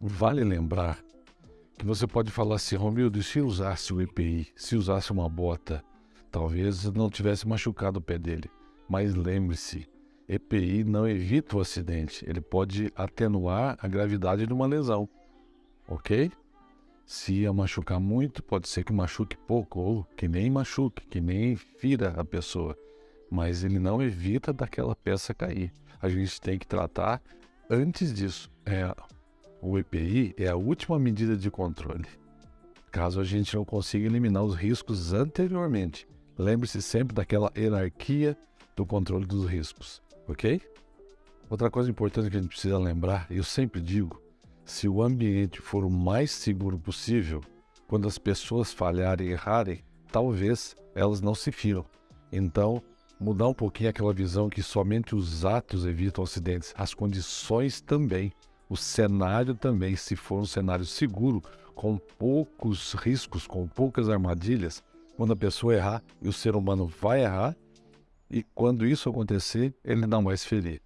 vale lembrar que você pode falar assim, Romildo, se usasse o EPI, se usasse uma bota, talvez não tivesse machucado o pé dele. Mas lembre-se, EPI não evita o acidente, ele pode atenuar a gravidade de uma lesão, ok? Se ia machucar muito, pode ser que machuque pouco, ou que nem machuque, que nem fira a pessoa. Mas ele não evita daquela peça cair. A gente tem que tratar antes disso. É, o EPI é a última medida de controle. Caso a gente não consiga eliminar os riscos anteriormente. Lembre-se sempre daquela hierarquia do controle dos riscos, ok? Outra coisa importante que a gente precisa lembrar, eu sempre digo, se o ambiente for o mais seguro possível, quando as pessoas falharem e errarem, talvez elas não se firam. Então, mudar um pouquinho aquela visão que somente os atos evitam acidentes, as condições também, o cenário também, se for um cenário seguro, com poucos riscos, com poucas armadilhas, quando a pessoa errar, e o ser humano vai errar, e quando isso acontecer, ele não vai se ferir.